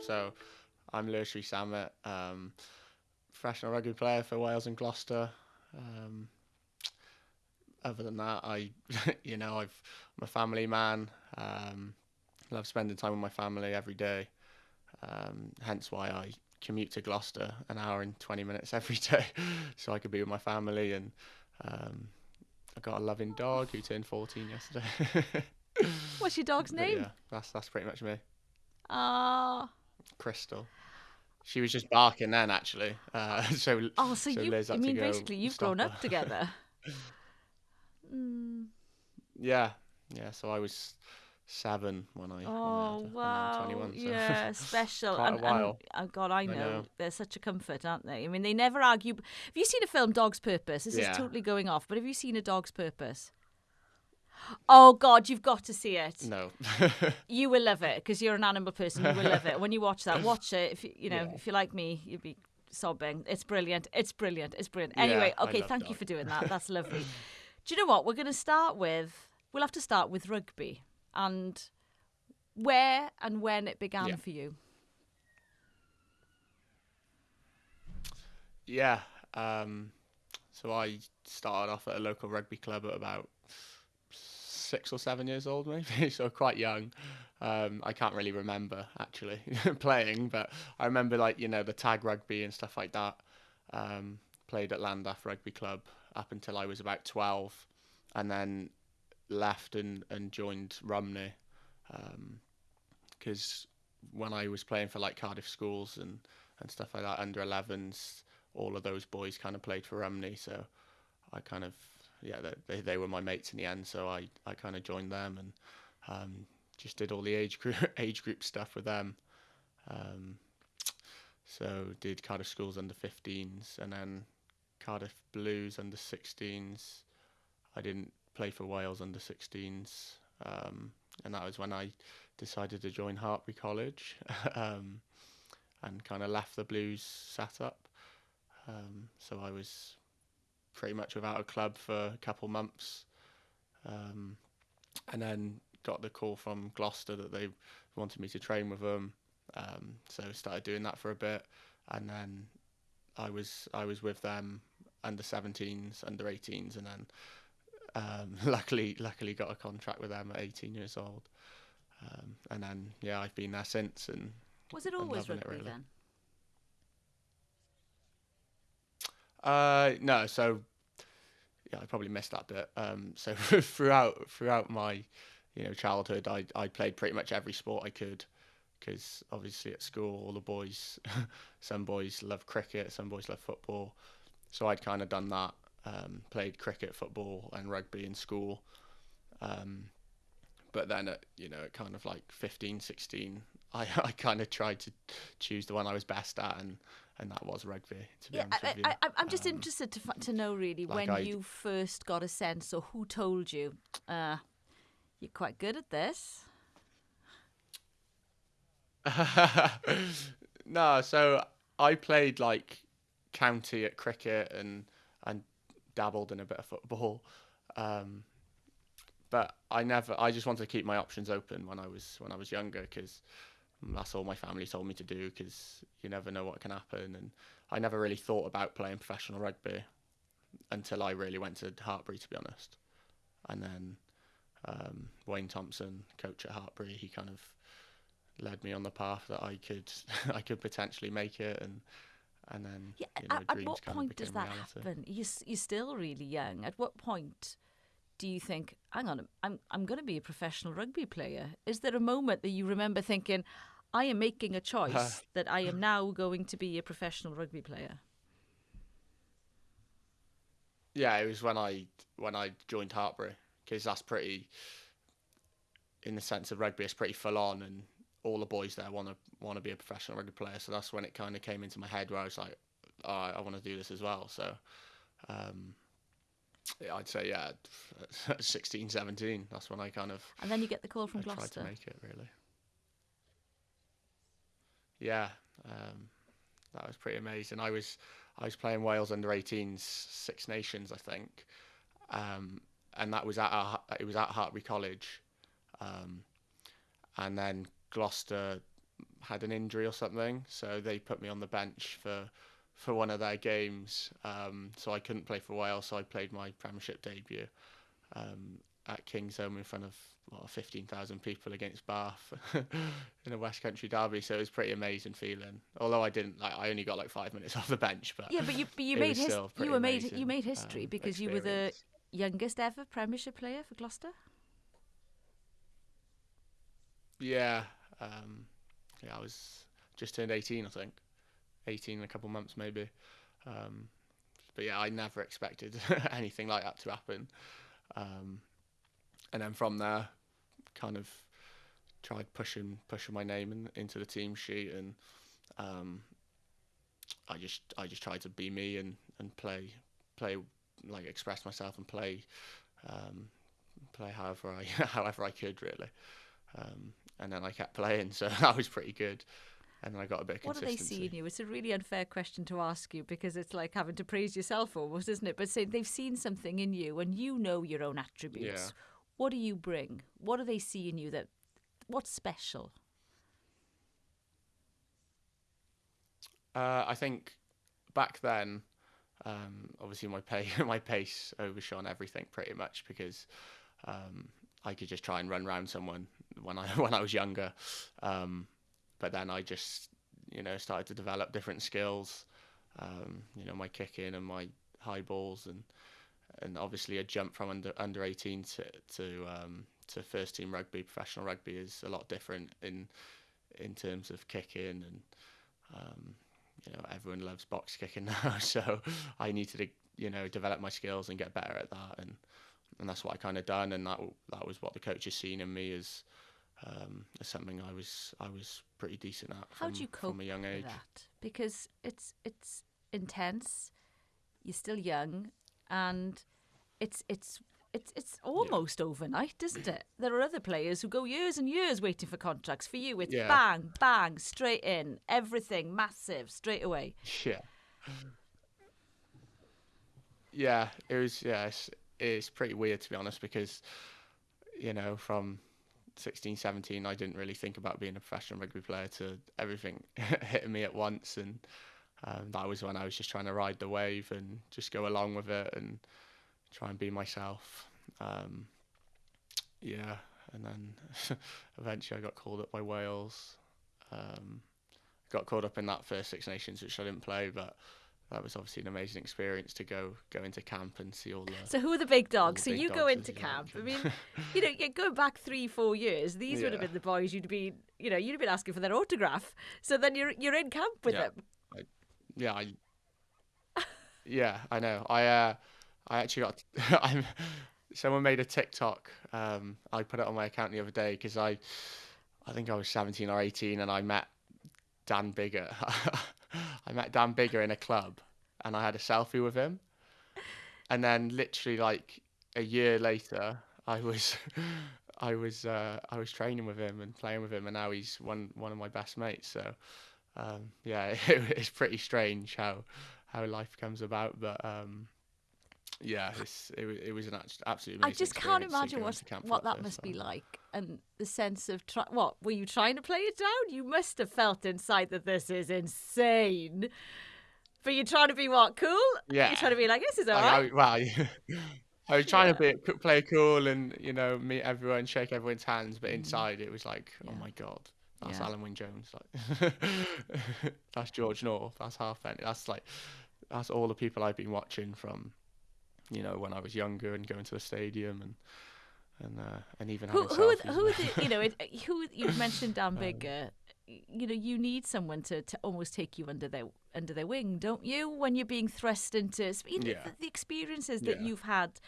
So I'm Lewis Rees-Zammit, um, professional rugby player for Wales and Gloucester. Um, other than that, I, you know, I've, I'm a family man. Um, love spending time with my family every day. Um, hence why I commute to Gloucester an hour and 20 minutes every day so I could be with my family. And um, I got a loving dog who turned 14 yesterday. What's your dog's But name? yeah, that's that's pretty much me. Ah. Crystal. She was just barking then, actually. Uh, so oh, so, you. Liz I mean, basically, you've grown her. up together. mm. Yeah, yeah. So I was seven when I. Oh when I and I'm wow! 21, so Yeah, special. quite a while. And, oh God, I know. know. they're such a comfort, aren't they? I mean, they never argue. Have you seen a film, Dog's Purpose? This Yeah. is totally going off, but have you seen A Dog's Purpose? Oh God, you've got to see it. no. You will love it because you're an animal person. You will love it. When you watch that, watch it. If you, you know, Yeah. if you're like me, you'll be sobbing. It's brilliant. It's brilliant. It's brilliant. Anyway, I okay, thank you for doing that. That's lovely. Do you know what? We're going to start with. We'll have to start with rugby and where and when it began Yeah. for you. yeah. Um, so I started off at a local rugby club at about six or seven years old, maybe. so quite young. Um, I can't really remember actually playing, but I remember like you know the tag rugby and stuff like that. Um, played at Llandaff Rugby Club up until I was about twelve, and then left and, and joined Rumney because when I was playing for like Cardiff schools and, and stuff like that under 11s, all of those boys kind of played for Rumney, so I kind of yeah they they, were my mates in the end, so I, I kind of joined them and um, just did all the age group age group stuff with them. Um, so did Cardiff schools under 15s and then Cardiff Blues under 16s. I didn't play for Wales under 16s, um, and that was when I decided to join Hartpury College um, and kind of left the Blues set up. Um, so I was pretty much without a club for a couple months, um, and then got the call from Gloucester that they wanted me to train with them. Um, so started doing that for a bit, and then I was I was with them under 17s, under 18s, and then um, luckily luckily got a contract with them at 18 years old. Um, and then yeah, I've been there since, and Was it always loving it, rugby really. then? Uh, no, so yeah, I probably missed that bit. Um, so throughout throughout my you know childhood, I I played pretty much every sport I could, because obviously at school all the boys, some boys love cricket, some boys love football, so I'd kind of done that. Um, played cricket, football, and rugby in school. Um, but then at you know at kind of like 15, 16, I I kind of tried to choose the one I was best at, and and that was rugby. To be Yeah, honest I, with you. I, I, I'm just Um, interested to to know really like when I- you first got a sense, or who told you, uh, you're quite good at this. no, so I played like county at cricket and and dabbled in a bit of football, um, but I never. I just wanted to keep my options open when I was when I was younger because that's all my family told me to do because you never know what can happen and I never really thought about playing professional rugby until I really went to Hartpury to be honest, and then um, Wayne Thompson, coach at Hartpury, he kind of led me on the path that I could I could potentially make it and and then Yeah, you know, at, at what point does that reality. happen? You're, you're still really young. At what point do you think, hang on, I'm, I'm going to be a professional rugby player? Is there a moment that you remember thinking, I am making a choice that I am now going to be a professional rugby player? Yeah, it was when I when I joined Hartpury because that's pretty, in the sense of rugby, it's pretty full on, and all the boys there want to want to be a professional rugby player. So that's when it kind of came into my head where I was like, oh, I want to do this as well. So, um, yeah, I'd say yeah, 16, 17, That's when I kind of And then you get the call from I tried to Gloucester. make it really. Yeah, um, that was pretty amazing. I was I was playing Wales under 18s Six Nations, I think, um, and that was at our, it was at Hartpury College, um, and then Gloucester had an injury or something, so they put me on the bench for for one of their games. Um, so I couldn't play for a while, so I played my Premiership debut um, at Kingsholm in front of well, 15,000 people against Bath in a West Country derby. So it was pretty amazing feeling. Although I didn't like, I only got like five minutes off the bench. But yeah, but you but you made his, you were made you made history um, because experience. you were the youngest ever Premiership player for Gloucester. Yeah, um, yeah, I was just turned 18, I think. 18 in a couple months maybe. Um, but yeah, I never expected anything like that to happen. Um, and then from there, kind of tried pushing pushing my name in, into the team sheet, and um, I just I just tried to be me and, and play play like express myself and play um, play however I however I could really. Um, and then I kept playing, so that was pretty good. And then I got a bit of What do they see in you? It's a really unfair question to ask you because it's like having to praise yourself almost, isn't it? But say they've seen something in you and you know your own attributes. Yeah. What do you bring? What do they see in you that what's special? Uh, I think back then, um, obviously my pay my pace overshone everything pretty much because um, I could just try and run around someone when I when I was younger. Um, but then I just you know started to develop different skills. Um, you know my kicking and my high balls and and obviously a jump from under under 18 to to um, to first team rugby, professional rugby is a lot different in in terms of kicking and um, you know everyone loves box kicking now, so I needed to you know develop my skills and get better at that and and that's what I kind of done and that that was what the coaches seen in me as um, is something I was I was pretty decent at. How do you cope from a young age? With that? Because it's it's intense. You're still young, and it's it's it's it's almost yeah. overnight, isn't it? There are other players who go years and years waiting for contracts. For you, it's yeah. bang bang straight in, everything massive straight away. Yeah. Yeah, it was. Yeah, it's, it's pretty weird to be honest because you know from 16, 17, I didn't really think about being a professional rugby player to everything hitting me at once. And um, that was when I was just trying to ride the wave and just go along with it and try and be myself. Um, yeah. And then eventually I got called up by Wales. Um, got called up in that first Six Nations, which I didn't play, but that was obviously an amazing experience to go go into camp and see all the. So who are the big dogs? The so big you dogs go into camp. I mean, you know, going back three, four years, these yeah. would have been the boys you'd be, you know, you'd have been asking for their autograph. So then you're you're in camp with yeah. them. I, yeah, I. yeah, I know. I uh, I actually got. I'm. Someone made a TikTok. Um, I put it on my account the other day because I, I think I was 17 or 18, and I met Dan Biggar. I met Dan Biggar in a club and I had a selfie with him. And then literally like a year later, I was I was uh, I was training with him and playing with him, and now he's one one of my best mates. So um, yeah, it, it's pretty strange how how life comes about, but um, yeah, it, it was an absolutely. I just can't imagine what what that, must be like, and the sense of try- what were you trying to play it down? You must have felt inside that this is insane. But you're trying to be what cool? Yeah, you're trying to be like this is alright. Well, I was trying yeah. to be play cool and you know meet everyone, shake everyone's hands, but mm. inside it was like, oh yeah. oh my god, that's yeah. Alun Wyn Jones, like that's George North, that's Halfpenny, that's like that's all the people I've been watching from you know, when I was younger and going to the stadium and and uh, and even who who are, who the, you know it, who you've mentioned Dan um, Biggar. you know, you need someone to, to almost take you under their under their wing, don't you? When you're being thrust into you know, yeah. the, the, experiences that yeah. you've had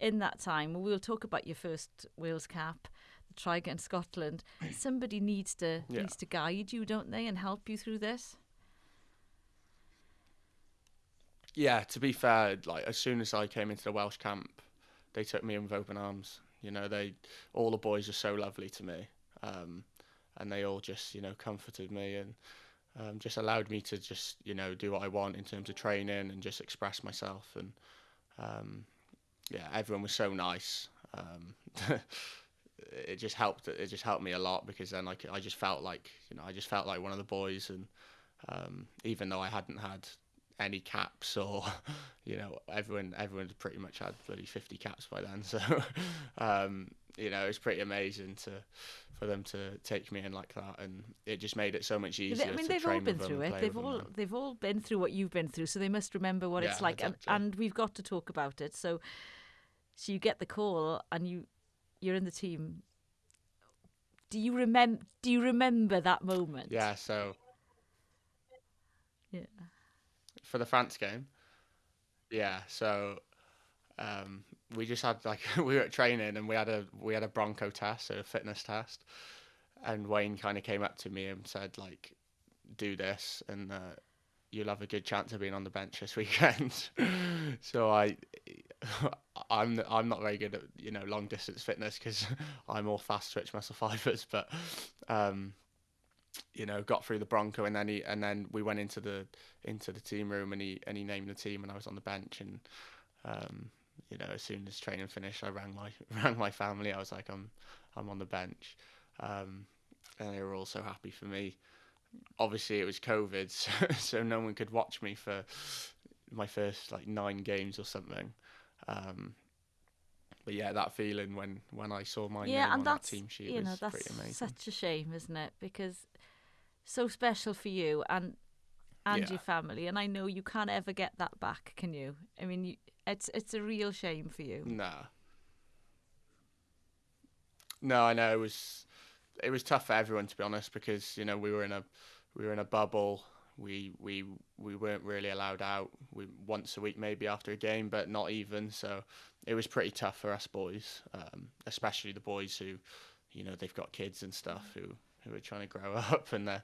in that time. We'll talk about your first Wales cap, the try against Scotland. Somebody needs to yeah. needs to guide you, don't they, and help you through this. Yeah, to be fair, like as soon as I came into the Welsh camp, they took me in with open arms. You know, they all the boys are so lovely to me, um, and they all just you know comforted me and um, just allowed me to just you know do what I want in terms of training and just express myself. And um, yeah, everyone was so nice. Um, it just helped. It just helped me a lot because then like I just felt like you know I just felt like one of the boys, and um, even though I hadn't had any caps or you know everyone everyone pretty much had bloody 50 caps by then so um, you know it's pretty amazing to for them to take me in like that and it just made it so much easier I mean to they've all been through it. they've all them they've all been through what you've been through so they must remember what it's like exactly. and, and we've got to talk about it. So so you get the call and you you're in the team. Do you remember do you remember that moment? Yeah so yeah for the France game. Yeah, so um, we just had like we were at training and we had a we had a Bronco test, a fitness test, and Wayne kind of came up to me and said like, "Do this, and uh, you'll have a good chance of being on the bench this weekend." so I, I'm I'm not very good at you know long distance fitness because I'm all fast twitch muscle fibers, but um, you know, got through the Bronco, and then he and then we went into the into the team room, and he and he named the team, and I was on the bench, and um, you know, as soon as training finished, I rang my rang my family. I was like, I'm I'm on the bench, um, and they were all so happy for me. Obviously, it was COVID, so, so no one could watch me for my first like nine games or something. Um, but yeah, that feeling when when I saw my yeah name and on that's that team sheet you was know pretty amazing. such a shame isn't it because so special for you and and Yeah. your family and i know you can't ever get that back can you i mean you, it's it's a real shame for you No. No, I know it was it was tough for everyone to be honest because you know we were in a we were in a bubble. We we we weren't really allowed out. We once a week maybe after a game, but not even. So it was pretty tough for us boys, um, especially the boys who, you know, they've got kids and stuff who who are trying to grow up and they're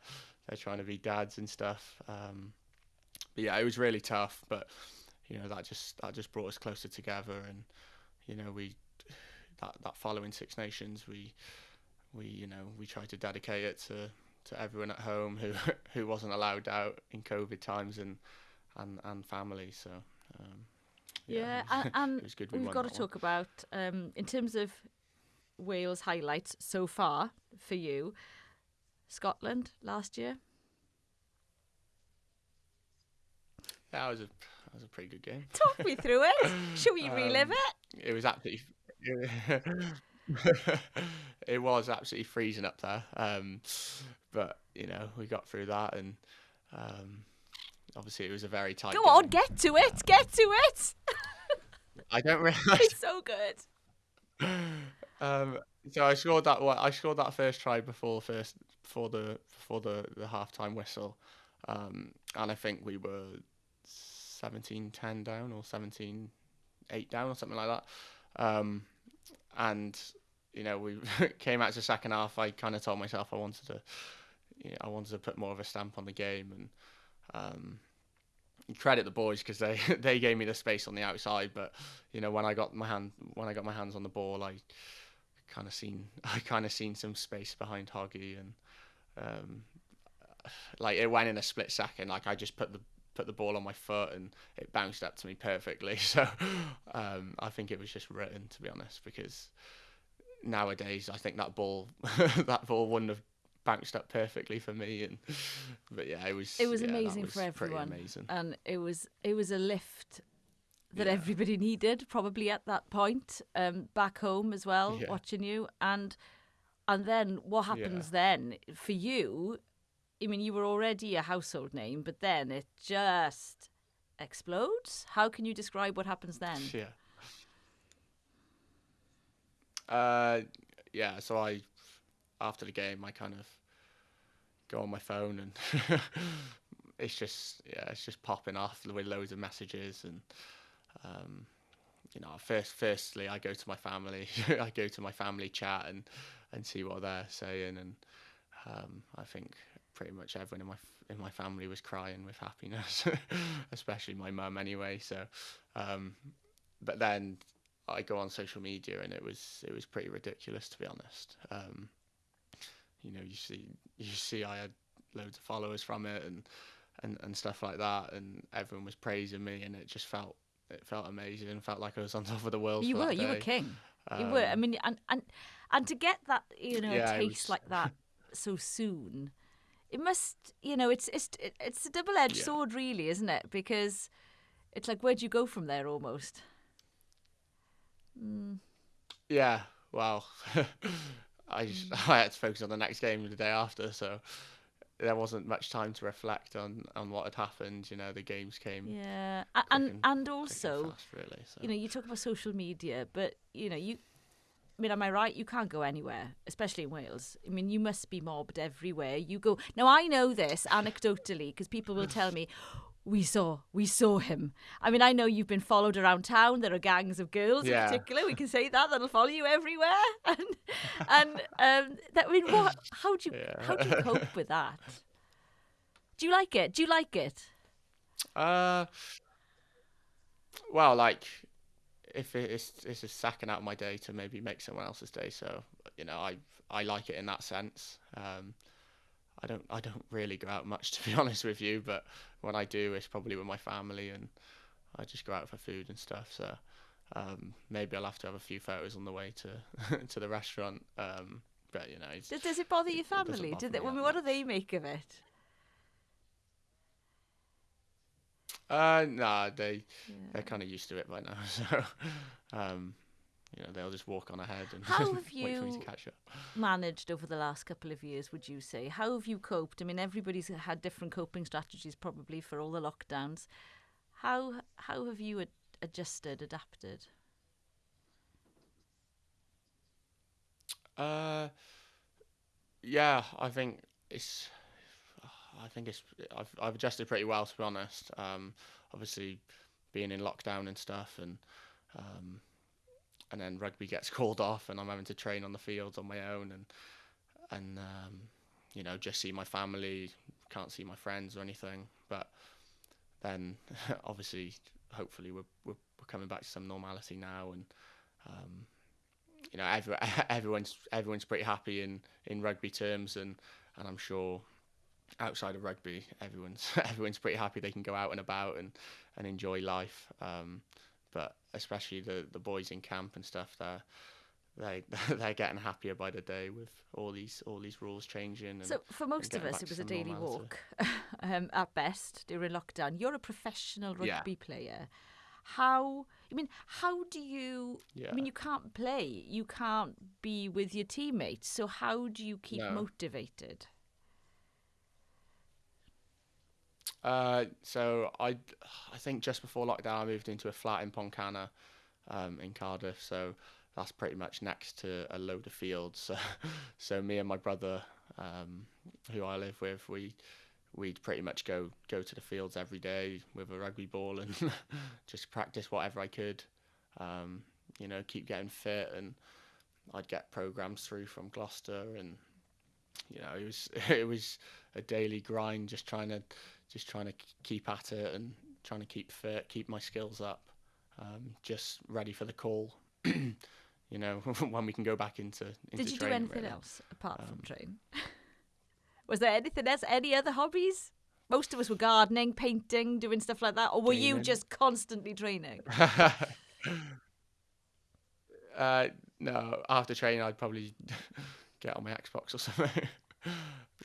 they're trying to be dads and stuff. Um, but yeah, it was really tough. But you know that just that just brought us closer together and you know we that that following Six Nations we we you know we tried to dedicate it to to everyone at home who who wasn't allowed out in COVID times and and and family so um, yeah, was, and, and we we've got to one. talk about um in terms of wales highlights so far for you scotland last year. That was a that was a pretty good game. Talk me through it. Should we relive Um, it? it was absolutely it was absolutely freezing up there. Um, but you know we got through that and um, obviously it was a very tight go game. on get to it get to it. I don't realise it's so good. Um, so I scored that. I scored that first try before first before the before the the halftime whistle, um, and I think we were 17-10 down or 17-8 down or something like that. Um, and you know we came out to the second half. I kind of told myself I wanted to, you know, I wanted to put more of a stamp on the game and. Um, credit the boys because they they gave me the space on the outside but you know when I got my hand when I got my hands on the ball I kind of seen I kind of seen some space behind Hoggy and um, like it went in a split second like I just put the put the ball on my foot and it bounced up to me perfectly. So um, I think it was just written to be honest because nowadays I think that ball that ball wouldn't have bounced up perfectly for me and but yeah it was it was yeah, amazing was for everyone. amazing. And it was it was a lift that Yeah. everybody needed probably at that point um back home as well Yeah. watching you and and then what happens then for you i mean you were already a household name but then it just explodes how can you describe what happens then Yeah. Uh, yeah. So I, after the game, I kind of go on my phone and it's just yeah, it's just popping off with loads of messages and um, you know, first firstly I go to my family, I go to my family chat and and see what they're saying and um, I think pretty much everyone in my in my family was crying with happiness, especially my mum anyway. So, um, but then I go on social media and it was it was pretty ridiculous to be honest. Um, you know, you see you see I had loads of followers from it and and, and stuff like that, and everyone was praising me, and it just felt it felt amazing. Felt like I was on top of the world. you were you were king you were. I Um, mean, and and and to get that, you know, Yeah, taste was- like that so soon, it must, you know, it's it's it's a double edged Yeah. sword, really, isn't it? Because it's like, where'd you go from there, almost? Yeah, well, I just, I had to focus on the next game the day after, so there wasn't much time to reflect on on what had happened. You know, the games came Yeah, and and- and also, fast, really. So. you know, you talk about social media, but you know, you. I mean, am I right? You can't go anywhere, especially in Wales. I mean, you must be mobbed everywhere you go. Now, I know this anecdotally because people will tell me, "We saw, we saw him." I mean, I know you've been followed around town. There are gangs of girls Yeah. in particular. We can say that that'll follow you everywhere. And and um, that I mean, what? How do you Yeah. how do you cope with that? Do you like it? Do you like it? Uh, well, like if it's it's a second out of my day to maybe make someone else's day, so you know I I like it in that sense. Um, I don't I don't really go out much to be honest with you, but when I do, it's probably with my family and I just go out for food and stuff. So um, maybe I'll have to have a few photos on the way to to the restaurant. Um, but you know, it's, Does, does it bother your family? bother Do they, I mean, what do they make of it? Uh, nah, they Yeah. they're kind of used to it by now. So, um, you know, they'll just walk on ahead and How have wait for me you- to catch up. managed over the last couple of years, would you say? How have you coped? I mean, everybody's had different coping strategies probably for all the lockdowns. How how have you ad- adjusted, adapted? Uh, yeah, I think it's. I think it's. I've I've adjusted pretty well to be honest. Um, obviously, being in lockdown and stuff, and um, and then rugby gets called off, and I'm having to train on the fields on my own, and and um, you know just see my family, can't see my friends or anything. But then, obviously, hopefully, we're we're, coming back to some normality now, and um, you know, every, everyone's everyone's pretty happy in, in rugby terms, and, and I'm sure outside of rugby, everyone's everyone's pretty happy they can go out and about and, and enjoy life. Um, but especially the, the boys in camp and stuff, they're they they're getting happier by the day with all these all these rules changing. And, So, for most of us, it was a daily walk um, at best during lockdown. You're a professional Yeah. rugby player. How, I mean, how do you, yeah. I mean, you can't play, you can't be with your teammates. So, how do you keep No. motivated? Uh, so I, I think just before lockdown, I moved into a flat in Pontcanna, um, in Cardiff. So that's pretty much next to a load of fields. So, so me and my brother, um, who I live with, we, we'd pretty much go go to the fields every day with a rugby ball and just practice whatever I could. Um, you know, keep getting fit, and I'd get programs through from Gloucester, and you know, it was it was a daily grind, just trying to just trying to keep at it and trying to keep fit, keep my skills up, um, just ready for the call. you know, when we can go back into, into Did you do anything really. else apart from Um, train? was there anything else? Any other hobbies? Most of us were gardening, painting, doing stuff like that, or were you just constantly training? uh, no, after training, I'd probably get on my Xbox or something,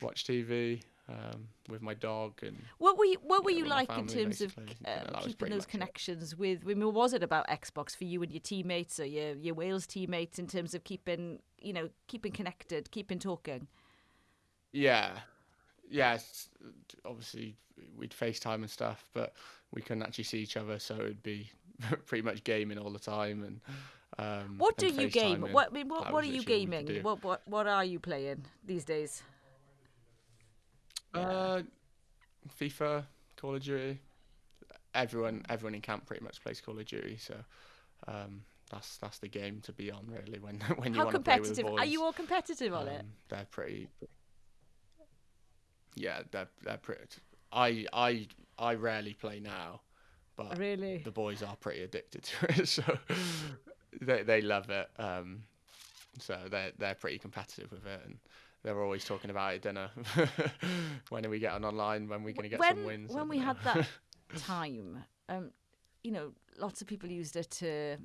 watch TV um, with my dog, and What were you What were you like in terms of basically. Yeah, um, that keeping those much it. connections with? I mean, was it about Xbox for you and your teammates or your your Wales teammates in terms of keeping you know keeping connected, keeping talking? yeah, yeah. Obviously, we'd FaceTime and stuff, but we couldn't actually see each other, so it'd be pretty much gaming all the time. And um, What do you game? What I mean, what what are you literally all we could gaming? What what what are you playing these days? Uh, FIFA, Call of Duty. Everyone, everyone in camp pretty much plays Call of Duty, so um, that's that's the game to be on really when when you want to play with the competitive boys. are you? All competitive on it? Um, They're pretty. Yeah, they're they're pretty. I I I rarely play now, but Really? the boys are pretty addicted to it, so they they love it. Um, so they're they're pretty competitive with it, and they're always talking about it dinner. when are we getting online? When are we going to get when some wins? When we had that time, um, you know, lots of people used it to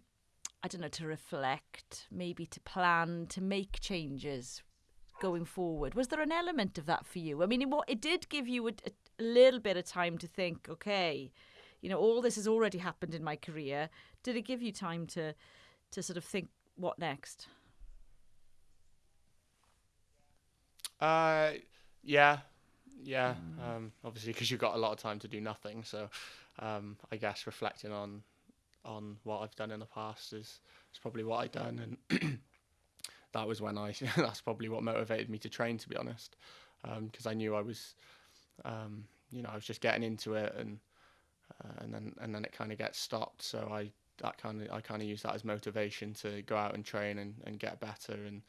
I don't know, to reflect, maybe to plan, to make changes going forward. Was there an element of that for you? I mean, it, it did give you a, a little bit of time to think, okay, you know, all this has already happened in my career. Did it give you time to, to sort of think what next? Uh, yeah, yeah. Mm. Um, obviously, because you've got a lot of time to do nothing. So, um, I guess reflecting on on what I've done in the past is is probably what I've done, and that was when I that's probably what motivated me to train. To be honest, because um, I knew I was, um, you know, I was just getting into it, and uh, and then and then it kind of gets stopped. So I that kind of I kind of use that as motivation to go out and train and, and get better and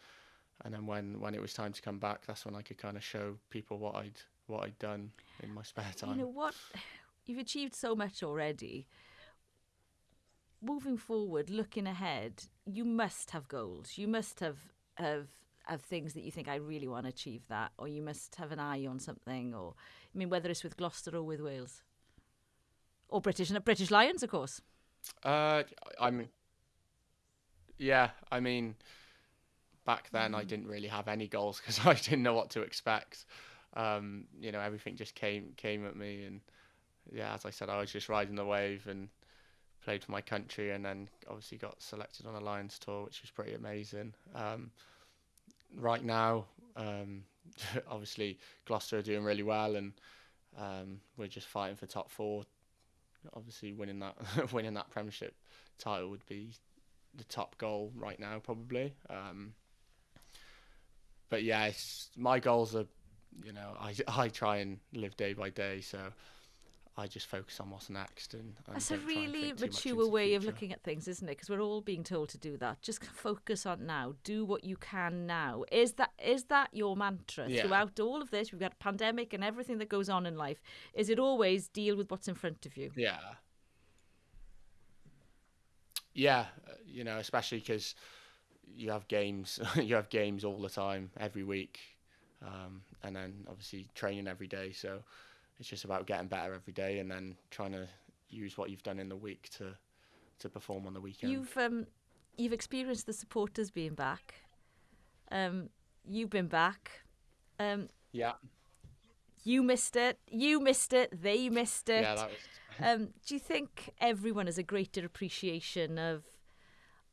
and then when when it was time to come back that's when I could kind of show people what I'd what I'd done in my spare time. You know what you've achieved so much already. Moving forward, looking ahead, you must have goals. You must have have have things that you think I really want to achieve that, or you must have an eye on something, or I mean, whether it's with Gloucester or with Wales, or British and British Lions, of course. Uh, I mean, yeah, I mean, back then I didn't really have any goals because I didn't know what to expect. Um, you know, everything just came came at me, and yeah, as I said, I was just riding the wave and played for my country, and then obviously got selected on a Lions tour, which was pretty amazing. Um, right now, um, obviously Gloucester are doing really well, and um, we're just fighting for top four obviously winning that winning that Premiership title would be the top goal right now, probably. Um, but yeah, my goals are, you know, I I try and live day by day, so I just focus on what's next. And, and that's a really mature way of looking at things, isn't it? Because we're all being told to do that. Just focus on now. Do what you can now. Is that is that your mantra yeah. throughout all of this? We've got a pandemic and everything that goes on in life. Is it always deal with what's in front of you? Yeah. Yeah, uh, you know, especially because you have games. you have games all the time, every week, um, and then obviously training every day. So it's just about getting better every day and then trying to use what you've done in the week to to perform on the weekend. You've um, you've experienced the supporters being back. Um, you've been back. Um, yeah. You missed it. You missed it. They missed it. Yeah, that was. um, do you think everyone has a greater appreciation of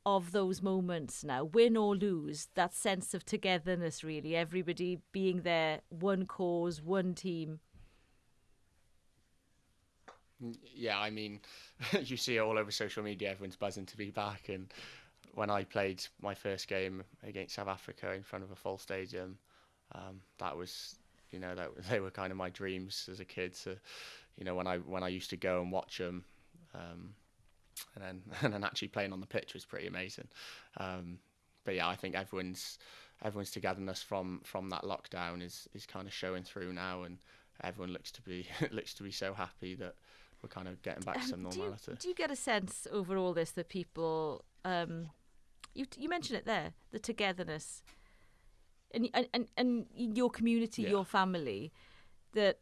of those moments now, win or lose? That sense of togetherness, really, everybody being there, one cause, one team yeah, I mean, you see it all over social media. Everyone's buzzing to be back. And when I played my first game against South Africa in front of a full stadium, um, that was, you know, that they were kind of my dreams as a kid. So, you know, when I when I used to go and watch them, um, and then and then actually playing on the pitch was pretty amazing. Um, but yeah, I think everyone's everyone's togetherness from from that lockdown is is kind of showing through now, and everyone looks to be looks to be so happy that we're kind of getting back to some normality. Do you, do you get a sense over all this that people, um, you you mentioned it there, the togetherness, and and and, your community, yeah. your family, that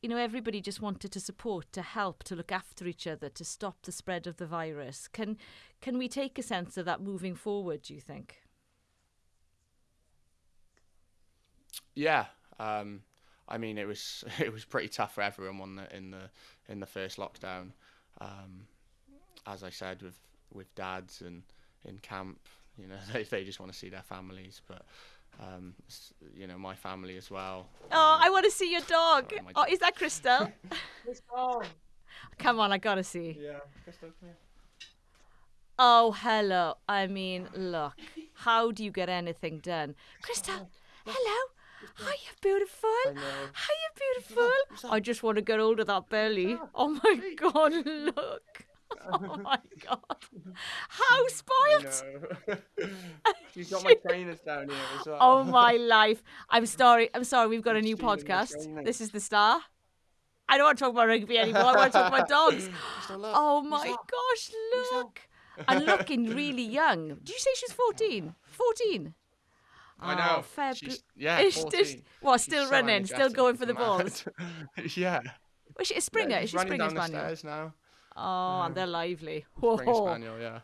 you know everybody just wanted to support, to help, to look after each other, to stop the spread of the virus. Can can we take a sense of that moving forward? Do you think? Yeah. Um, I mean, it was it was pretty tough for everyone the, in the in the first lockdown. Um, as I said, with with dads and in camp, you know, they they just want to see their families, but. Um, you know, my family as well. Oh, I want to see your dog. Sorry, oh, is that Crystal? Crystal. Come on, I gotta see. Yeah, Crystal, come here. Oh, hello. I mean, look. How do you get anything done? Crystal, hello. Hiya, beautiful. Hiya, beautiful. I just want to get hold of that belly. Oh my god, look. Oh my god. How spoilt. She's got my trainers down here as well. Oh my life. I'm sorry. I'm sorry. We've got a new podcast. This is the star. I don't want to talk about rugby anymore. I want to talk about dogs. Oh my gosh, look. And looking really young. Did you say she's 14? 14? I oh, know. Oh, fair She's, yeah, it's 14. Just, what, still She's running, so still going for the balls? yeah. Was she a Springer? Yeah, Is she Springer Spaniel? The now. Oh, and they're lively. Whoa. Spring Spaniel, yeah.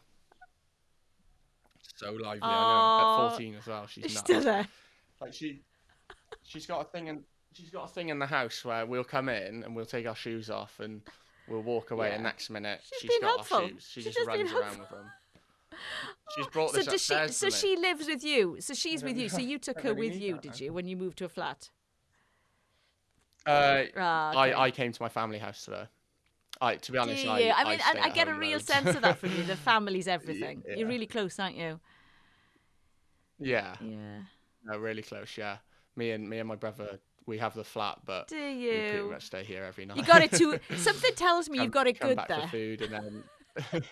so lively. I know. At 14 as well, she's she nuts. still there? Like she, she's got a thing in she's got a thing in the house where we'll come in and we'll take our shoes off and we'll walk away. And next minute She's she's got helpful. our shoes. She She's just just runs around with them. She's brought So this does she? So she lives with you. So she's with you. So you took her really with you, that did you, when you moved to a flat? Uh, Ah, okay. I, I came to my family house to her. I, to be Do honest, you? I, I mean, stay and I get a real loads. sense of that from you. The family's everything. Yeah. You're really close, aren't you? yeah, Yeah. no, really close. Yeah, me and me and my brother, we have the flat, but Do we pretty you? much stay here every night. You got it too. Something tells me Come- you've got it come good back there. for food and then.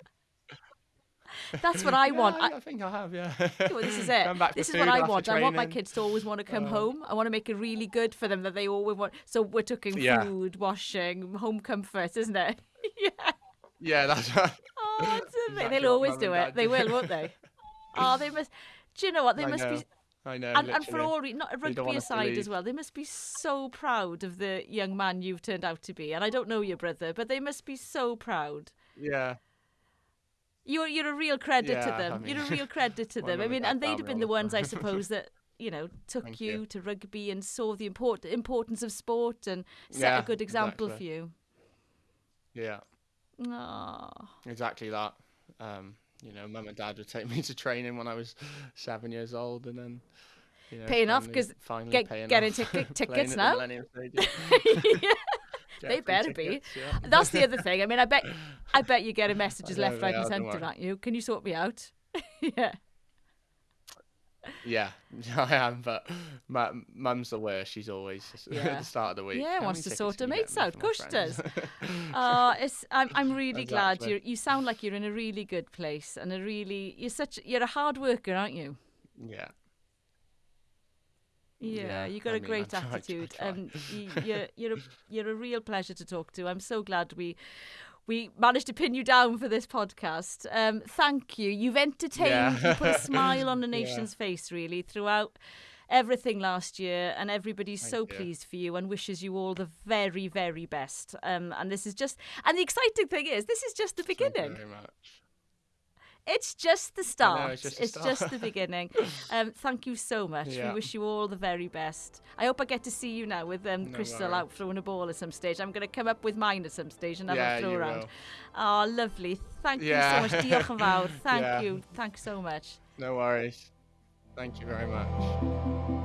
That's what I Yeah, want. I, I, think I have. Yeah. well, this is it. Come back for This is what I want. I want my kids to always want to come Uh, home. I want to make it really good for them that they always want. So we're talking Yeah. food, washing, home comfort, isn't it? yeah. Yeah, that's right. Oh, that's. Exactly They'll always do it. They will, won't they? Oh, they must. Do you know what? They I must know. be. I know. And, and for all, not rugby aside as well, they must be so proud of the young man you've turned out to be. And I don't know your brother, but they must be so proud. Yeah. You're you're a real credit to Yeah, I them. you're a real credit to them. I mean, and they'd have been the ones, I suppose, that you know took you, you. to rugby and saw the import importance of sport and set Yeah, a good example exactly. for you. Yeah. Oh, Exactly that. Um, you know, mum and dad would take me to training when I was seven years old, and then you know, Paying off, 'cause finally get- getting off, ticket- playing tickets now? Yeah. They better be. yeah. That's the other thing. I mean, I bet, I bet you get a messages left, right, and centre, aren't you? Can you sort me out? yeah. Yeah, I am, but my mum's the worst. She's always Yeah. at the start of the week. Yeah, wants to sort her mates out. Of course she does. friends?" Uh, it's, I'm, I'm really glad you you sound like you're in a really good place and a really you're such you're a hard worker, aren't you? yeah, Yeah, Yeah, you got I a mean, great I try- I attitude, try. and you, you're you're a, you're a real pleasure to talk to. I'm so glad we we managed to pin you down for this podcast. Um, thank you. You've entertained. Yeah. You put a smile on the Yeah. nation's face, really, throughout everything last year, and everybody's so you. pleased for you and wishes you all the very, very best. Um, and this is just, and the exciting thing is, this is just the beginning. Thank you very much. It's just the start. Know, it's just, the, start. just the beginning. Um, thank you so much. Yeah. We wish you all the very best. I hope I get to see you now with um, no Crystal worry. out throwing a ball at some stage. I'm going to come up with mine at some stage and have yeah, a throw around. Will. Oh, lovely. Thank yeah. you so much. Diolch yn fawr. Thank yeah. you. Thanks so much. No worries. Thank you very much.